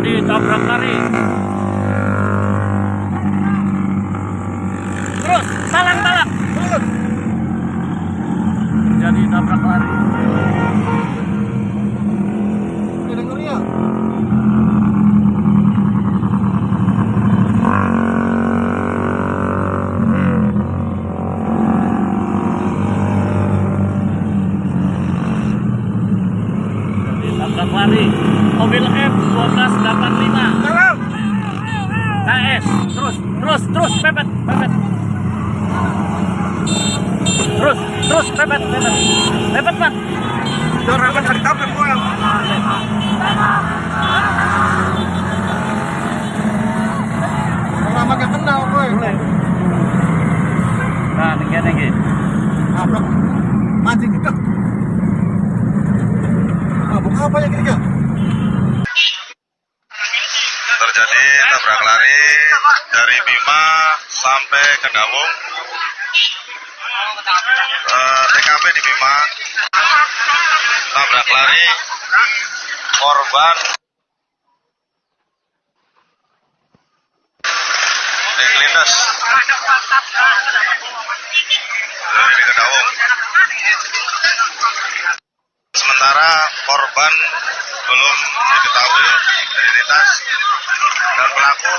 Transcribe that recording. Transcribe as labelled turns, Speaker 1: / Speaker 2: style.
Speaker 1: terjadi tabrak lari. Terus, talang, talang. Terjadi tabrak lari. Tabrak lari. Mobil F 1285. KS. Terus, terus, terus, pepet, pepet. Terus, terus, pepet, pepet. Pepet, Pak.
Speaker 2: Dorakan hari tabrak gua. Orang makin kenal gue.
Speaker 1: Nah, tinggi, tinggi.
Speaker 2: Tabrak. Mancing.
Speaker 3: Terjadi tabrak lari dari Bima sampai ke Dawung. Eh, TKP di Bima. Tabrak lari korban. Deklindas dari Kedawung korban belum diketahui identitas dan pelaku